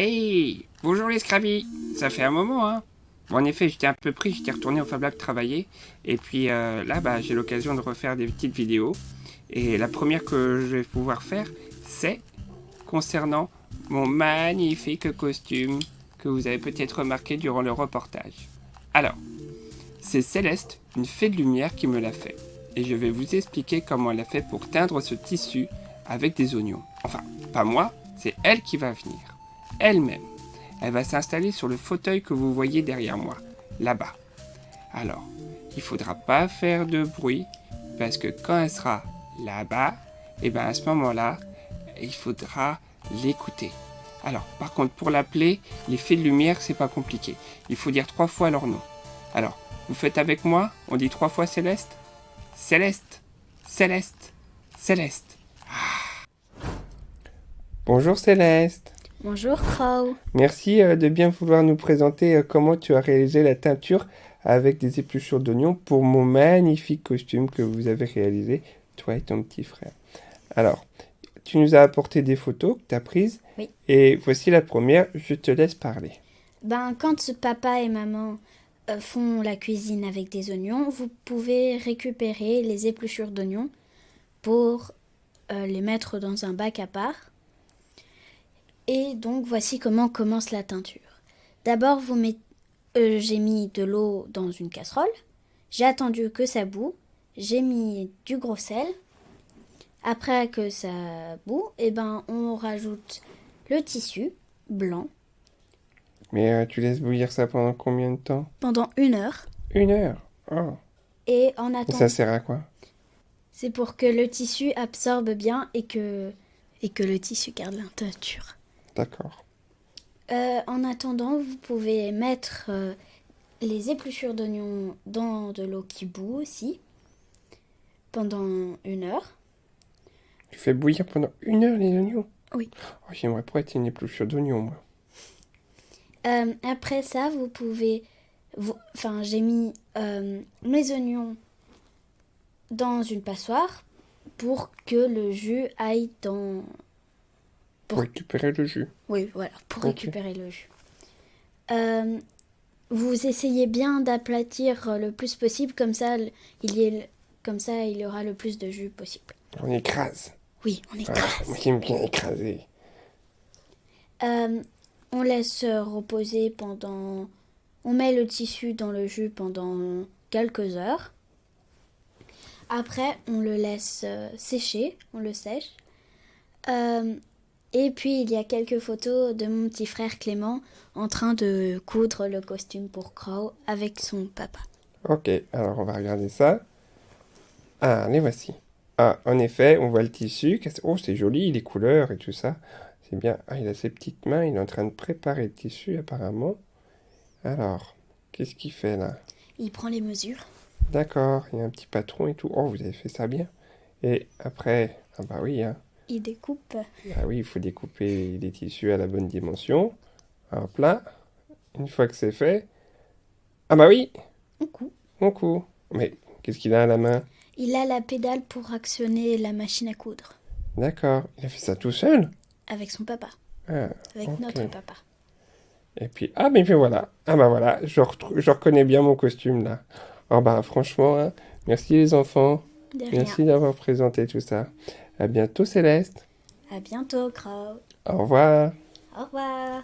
Hey Bonjour les Scrabby Ça fait un moment, hein bon, En effet, j'étais un peu pris, j'étais retourné au Fab Lab travailler. Et puis euh, là, bah, j'ai l'occasion de refaire des petites vidéos. Et la première que je vais pouvoir faire, c'est concernant mon magnifique costume que vous avez peut-être remarqué durant le reportage. Alors, c'est Céleste, une fée de lumière, qui me l'a fait. Et je vais vous expliquer comment elle a fait pour teindre ce tissu avec des oignons. Enfin, pas moi, c'est elle qui va venir elle-même. Elle va s'installer sur le fauteuil que vous voyez derrière moi, là-bas. Alors, il faudra pas faire de bruit, parce que quand elle sera là-bas, et eh bien à ce moment-là, il faudra l'écouter. Alors, par contre, pour l'appeler, les fées de lumière, c'est pas compliqué. Il faut dire trois fois leur nom. Alors, vous faites avec moi On dit trois fois Céleste Céleste Céleste Céleste ah. Bonjour Céleste Bonjour Crow. Merci euh, de bien vouloir nous présenter euh, comment tu as réalisé la teinture avec des épluchures d'oignons pour mon magnifique costume que vous avez réalisé, toi et ton petit frère. Alors, tu nous as apporté des photos que tu as prises. Oui. Et voici la première, je te laisse parler. Ben, quand papa et maman euh, font la cuisine avec des oignons, vous pouvez récupérer les épluchures d'oignons pour les mettre dans un bac à part et donc voici comment commence la teinture. D'abord, vous mettez, euh, j'ai mis de l'eau dans une casserole. J'ai attendu que ça boue. J'ai mis du gros sel. Après que ça boue, et eh ben, on rajoute le tissu blanc. Mais euh, tu laisses bouillir ça pendant combien de temps? Pendant une heure. Une heure? Oh. Et en attendant. ça sert à quoi? C'est pour que le tissu absorbe bien et que, et que le tissu garde la teinture. D'accord. Euh, en attendant, vous pouvez mettre euh, les épluchures d'oignons dans de l'eau qui bout aussi, pendant une heure. Tu fais bouillir pendant une heure les oignons? Oui. Oh, J'aimerais pas être une épluchure d'oignons, moi. Euh, après ça, vous pouvez... Enfin, j'ai mis mes oignons dans une passoire pour que le jus aille dans pour récupérer le jus. Oui, voilà, pour récupérer le jus. Euh, vous essayez bien d'aplatir le plus possible, comme ça, il y comme ça, il y aura le plus de jus possible. On écrase. Oui, on écrase. Ah, moi j'aime bien écraser. Euh, on laisse reposer pendant... On met le tissu dans le jus pendant quelques heures. Après, on le laisse euh, sécher, on le sèche. Euh, et puis il y a quelques photos de mon petit frère Clément en train de coudre le costume pour Crow avec son papa. Ok, alors on va regarder ça. Ah, les voici. Ah, en effet, on voit le tissu. Oh, c'est joli, les couleurs et tout ça. C'est bien. Ah, il a ses petites mains, il est en train de préparer le tissu apparemment. Alors, qu'est-ce qu'il fait là? Il prend les mesures. D'accord, il y a un petit patron et tout. Oh, vous avez fait ça bien. Et après, ah bah oui, hein. Il découpe. Ah oui, il faut découper les tissus à la bonne dimension. Hop là. Une fois que c'est fait. Ah bah oui On coud. On coud. Mais qu'est-ce qu'il a à la main? Il a la pédale pour actionner la machine à coudre. D'accord. Il a fait ça tout seul? Avec son papa. Ah, Avec notre papa. Et puis, ah mais puis voilà. Ah bah voilà, je, je reconnais bien mon costume là. Oh bah franchement, hein, merci les enfants. merci d'avoir présenté tout ça. À bientôt Céleste. À bientôt Crow. Au revoir. Au revoir.